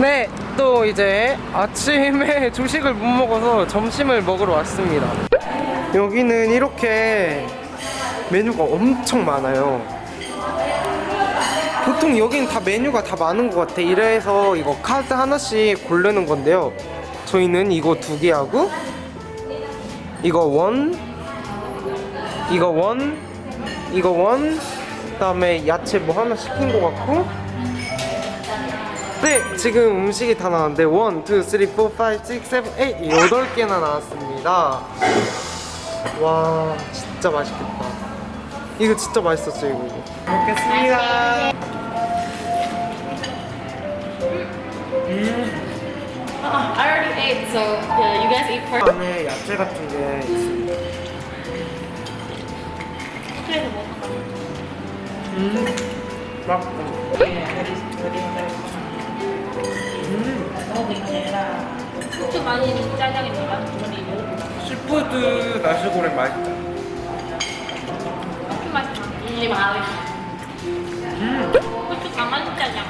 네, 또 이제 아침에 조식을 못 먹어서 점심을 먹으러 왔습니다. 여기는 이렇게 메뉴가 엄청 많아요. 보통 여기는 다 메뉴가 다 많은 것 같아. 이래서 이거 카드 하나씩 고르는 건데요. 저희는 이거 두 개 하고 이거 원, 이거 원, 이거 원, 그다음에 야채 뭐 하나 시킨 것 같고. 네, 지금 음식이 다 나왔는데 1, 2, 3, 4, 5, 6, 7, 8 여덟 개나 나왔습니다. 와, 진짜 맛있겠다. 이거 진짜 맛있었어요, 이거. 먹겠습니다. Uh, I already ate, so yeah, you guys eat first. 안에 야채 같은 게 있습니다. 호텔에서 먹었다. 음, 맛있다. 후추 많이 짜장입니다. 시푸드 나시고랭 맛있다. 후추 맛있다. 이 마을. 음, 후추 가만 짜장.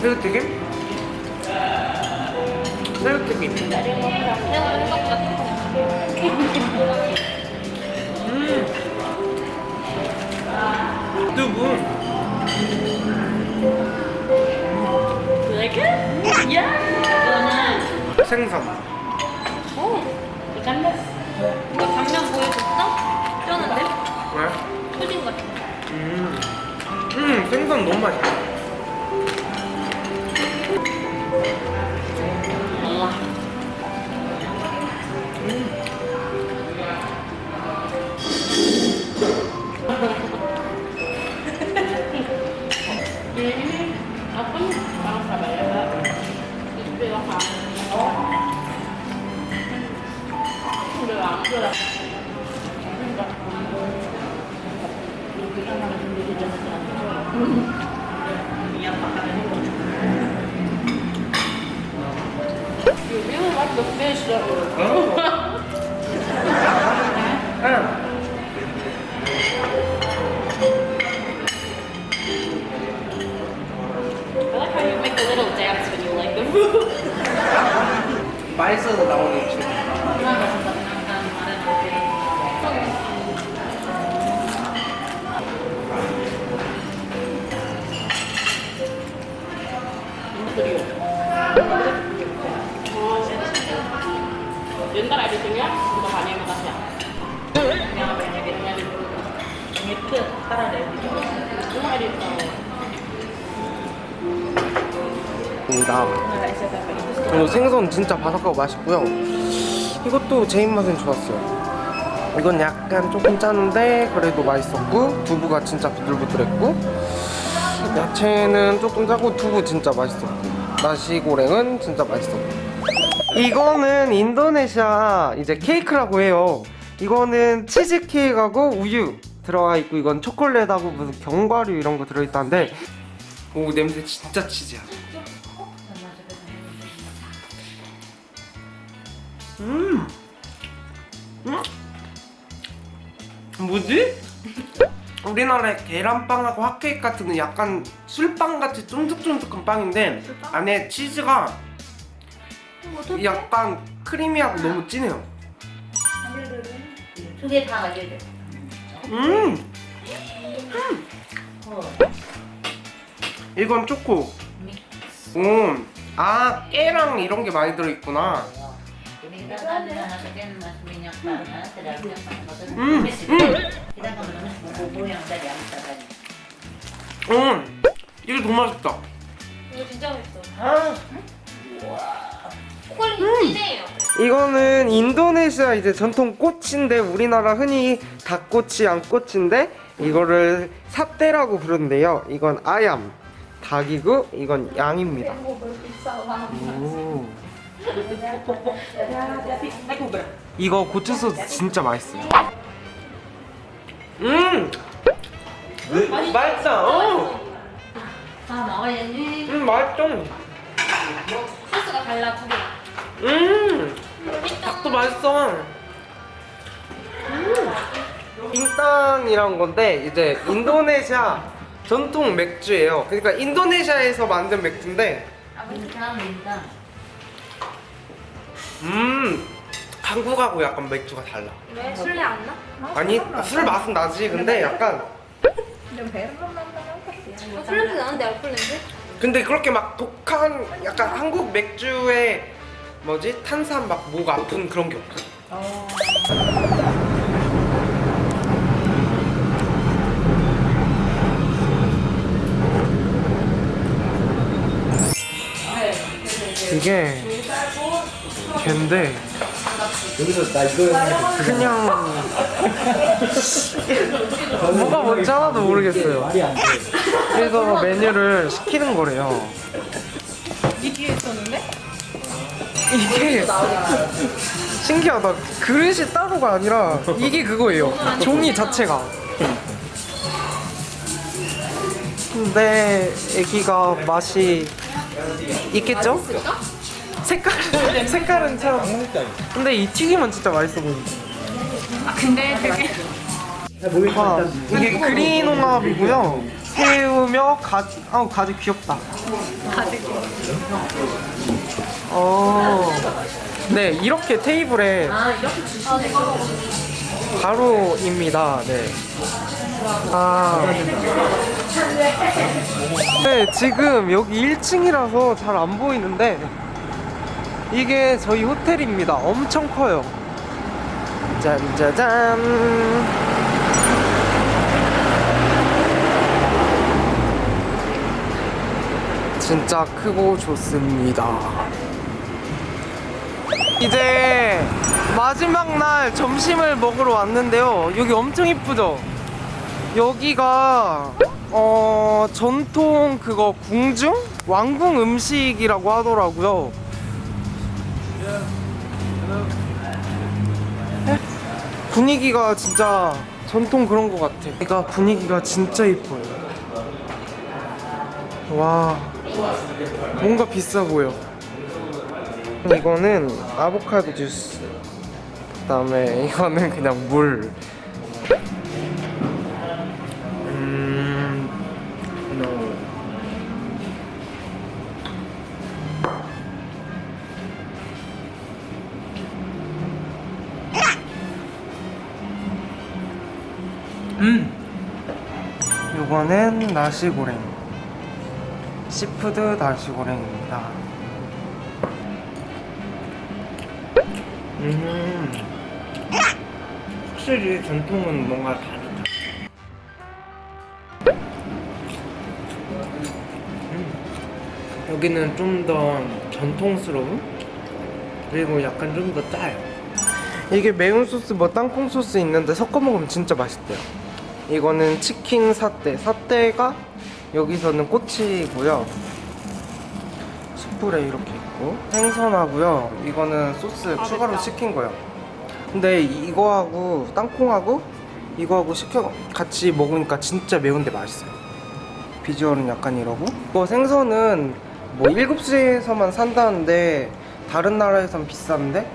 새우튀김? 새우튀김. 생각 it? Yeah. 생선. 오, 이거 당면 보여줬어? 쩌는데? 왜? 푸딩 같은 거. 음. 음, 생선 너무 맛있다. ini aku kan orang Surabaya oh 옛날 아이들이야? 이거 많이 아이들 입니다. nggak SFP itu 그리고 생선 진짜 바삭하고 맛있고요. 이것도 제 입맛엔 좋았어요. 이건 약간 조금 짜는데 그래도 맛있었고 두부가 진짜 부들부들했고 야채는 조금 짜고 두부 진짜 맛있었고 나시고랭은 진짜 맛있었고 이거는 인도네시아 이제 케이크라고 해요. 이거는 치즈 케이크하고 우유 들어가 있고 이건 초콜릿하고 무슨 견과류 이런 거 들어있다는데 오 냄새 진짜 치즈야. 음. 음. 뭐지? 우리나라의 계란빵하고 핫케이크 같은 건 약간 술빵같이 쫀득쫀득한 빵인데 안에 치즈가 약간 크리미하고 너무 진해요. 두 개 다 가져야 돼. 음! 이건 초코. 음. 아 깨랑 이런 게 많이 들어있구나 kita kan masukin mas minyak panas ke dalamnya panas. 음! Tumis itu. 음! Kita akan menumis bumbu yang udah diambil tadi. 음! 이게 더 맛있다 이거 진짜 맛있어. 아. 초콜릿 진해요. 이거는 인도네시아 이제 전통 꽃인데 우리나라 흔히 닭꼬치, 양꼬치인데 이거를 사떼라고 부르는데요. 이건 아얌, 닭이고 이건 양입니다. 오. 이거 고추 소스 진짜 맛있어요. 음, 맛있다. 어. Ah, makanya ini 음, 맛있어. 소스가 달라 두 개. 음, 닭도 맛있어. 빙땅이란 건데 이제 인도네시아 전통 맥주예요. 그러니까 인도네시아에서 만든 맥주인데 민다 민다. 음 한국하고 약간 맥주가 달라. 왜? 술래 안 나? 아니 술 맛은 나지. 근데 약간 아, 술 냄새 나는데 알콜 냄새? 근데 그렇게 막 독한 약간 한국 맥주에 뭐지 탄산 막 목 아픈 그런 게 없어. 이게 걔인데 그냥 뭐가 뭔지 하나도 모르겠어요. 그래서 메뉴를 시키는 거래요. 이게 있었는데? 이게 신기하다. 그릇이 따로가 아니라 이게 그거예요. 종이 자체가. 근데 애기가 맛이 있겠죠? 색깔 색깔은 참. 근데 이 튀김은 진짜 맛있어 보인다. 아 근데 되게 와, 이게 그린 홍합이고요. 새우며 가지, 아우 가지 귀엽다. 가지 어, 네 이렇게 테이블에 아 이렇게 주시네. 바로입니다. 네. 아. 네, 지금 여기 1층이라서 잘 안 보이는데 이게 저희 호텔입니다. 엄청 커요. 짠짜잔. 진짜 크고 좋습니다. 이제 마지막 날 점심을 먹으러 왔는데요. 여기 엄청 이쁘죠? 여기가 어 전통 그거 궁중 왕궁 음식이라고 하더라고요. 분위기가 진짜 전통 그런 것 같아. 그러니까 분위기가 진짜 이뻐요. 와 뭔가 비싸 보여. 이거는 아보카도 주스. 그 다음에 이거는 그냥 물. 음. 이거는 나시고랭. seafood 나시고랭입니다. 음. 확실히 전통은 뭔가 다르다. 음. 여기는 좀 더 전통스러운 그리고 약간 좀 더 짜요. 이게 매운 소스 뭐 땅콩 소스 있는데 섞어 먹으면 진짜 맛있대요. 이거는 치킨 사떼. 사떼가 여기서는 꼬치고요. 숯불에 이렇게 있고 생선하고요. 이거는 소스 추가로 시킨 거예요. 근데 이거하고 땅콩하고 이거하고 시켜 같이 먹으니까 진짜 매운데 맛있어요. 비주얼은 약간 이러고 이거 생선은 뭐 7시에서만 산다는데 다른 나라에선 비싼데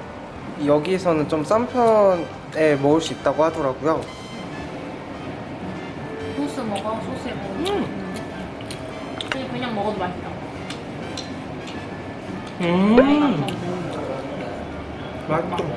여기에서는 좀 싼 편에 먹을 수 있다고 하더라고요. 먹어 소스에 먹어. 음. 그냥 그냥 먹어도 맛있다. 음, 맛있다. 뭔가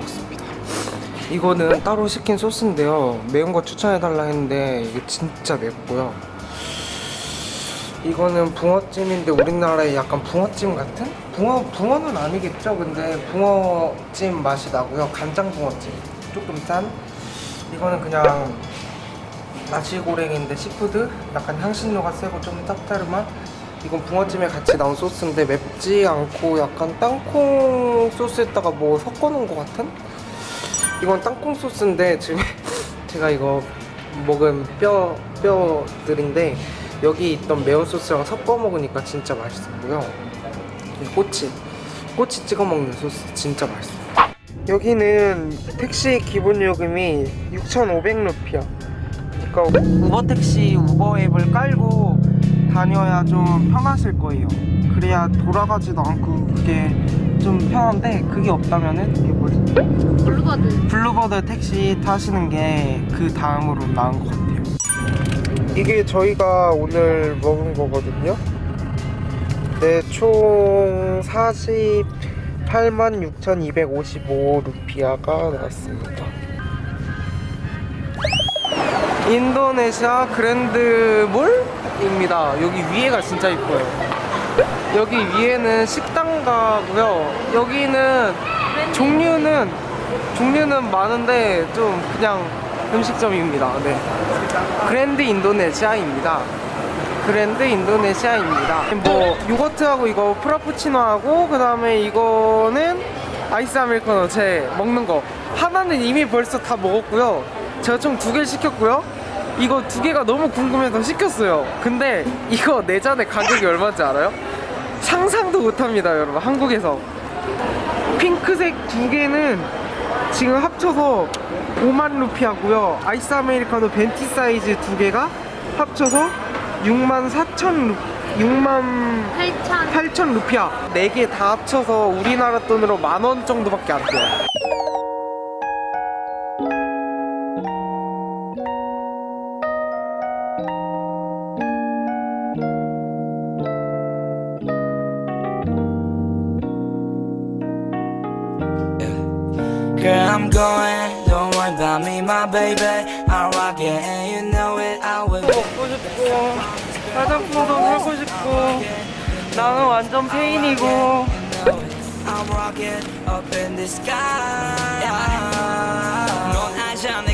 먹었습니다. 이거는 따로 시킨 소스인데요. 매운 거 추천해달라 했는데 이게 진짜 맵고요. 이거는 붕어찜인데 우리나라에 약간 붕어찜 같은? 붕어, 붕어는 아니겠죠? 근데 붕어찜 맛이 나고요. 간장 붕어찜. 조금 짠? 이거는 그냥 나시고랭인데 seafood? 약간 향신료가 세고 좀 짭짤한 이건 붕어찜에 같이 나온 소스인데 맵지 않고 약간 땅콩 소스에다가 뭐 섞어놓은 것 같은? 이건 땅콩 소스인데 지금 제가 이거 먹은 뼈, 뼈들인데 여기 있던 매운 소스랑 섞어 먹으니까 진짜 맛있었고요. 이 꼬치, 꼬치 찍어 먹는 소스 진짜 맛있어요. 여기는 택시 기본 요금이 6,500루피야. 그러니까 우버 택시 우버 앱을 깔고 다녀야 좀 편하실 거예요. 그래야 돌아가지도 않고 그게 좀 편한데 그게 없다면은 이게 뭐지? 블루버드. 블루버드 택시 타시는 게 그 다음으로 나은 것 같아요. 이게 저희가 오늘 먹은 거거든요. 네, 총 48만 6,255 루피아가 나왔습니다. 인도네시아 그랜드몰 입니다. 여기 위에가 진짜 이뻐요. 여기 위에는 식당 가고요. 여기는 종류는 종류는 많은데 좀 그냥 음식점입니다. 네. 그랜드 인도네시아입니다. 그랜드 인도네시아입니다. 뭐 요거트하고 이거 프라푸치노하고 그 다음에 이거는 아이스 아메리카노 제 먹는 거 하나는 이미 벌써 다 먹었고요. 제가 총 두 개를 시켰고요. 이거 두 개가 너무 궁금해서 시켰어요. 근데 이거 네 잔의 가격이 얼마인지 알아요? 상상도 못합니다, 여러분. 한국에서 핑크색 두 개는 지금 합쳐서 5만 루피 하고요. 아이스 아메리카노 venti 사이즈 두 개가 합쳐서 6만 4천 루 6만 8,000. 8천 루피아. 네개다 합쳐서 우리나라 돈으로 만 원 정도밖에 안 돼요. I'm going. Don't worry about me, my baby. I'll rock it, and you know it. I will. 먹고 싶고 화장품도 사고 싶고 나는 완전 페인이고 I'm rocking up in the sky.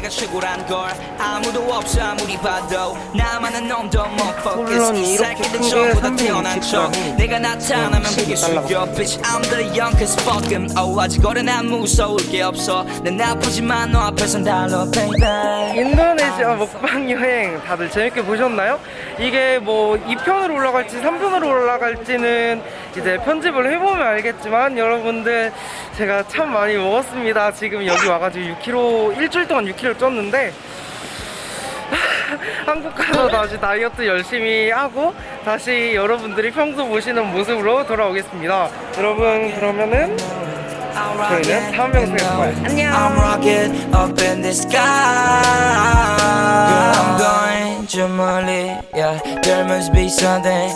내가 최고란 걸 아무도 없어 아무리 봐도. 나만은 놈도 못 focus 이 새끼들 큰 전부 다게 태어난 척. 360 내가 나타나면 그게 12 달러. 숙여 Bitch. I'm the youngest fuck em oh 아직 어려 난 무서울 게 없어. 난 나쁘지만 너 앞에선 달러 baby. 인도네시아 먹방 여행 다들 재밌게 보셨나요? 이게 뭐 2편으로 올라갈지 3편으로 올라갈지는 이제 편집을 해보면 알겠지만 여러분들 제가 참 많이 먹었습니다. 지금 여기 와가지고 6kg 일주일 동안 6kg 쪘는데 한국 가서 다시 다이어트 열심히 하고 다시 여러분들이 평소 보시는 모습으로 돌아오겠습니다. 여러분 그러면은 저희는 다음 영상에서 봐요. 안녕.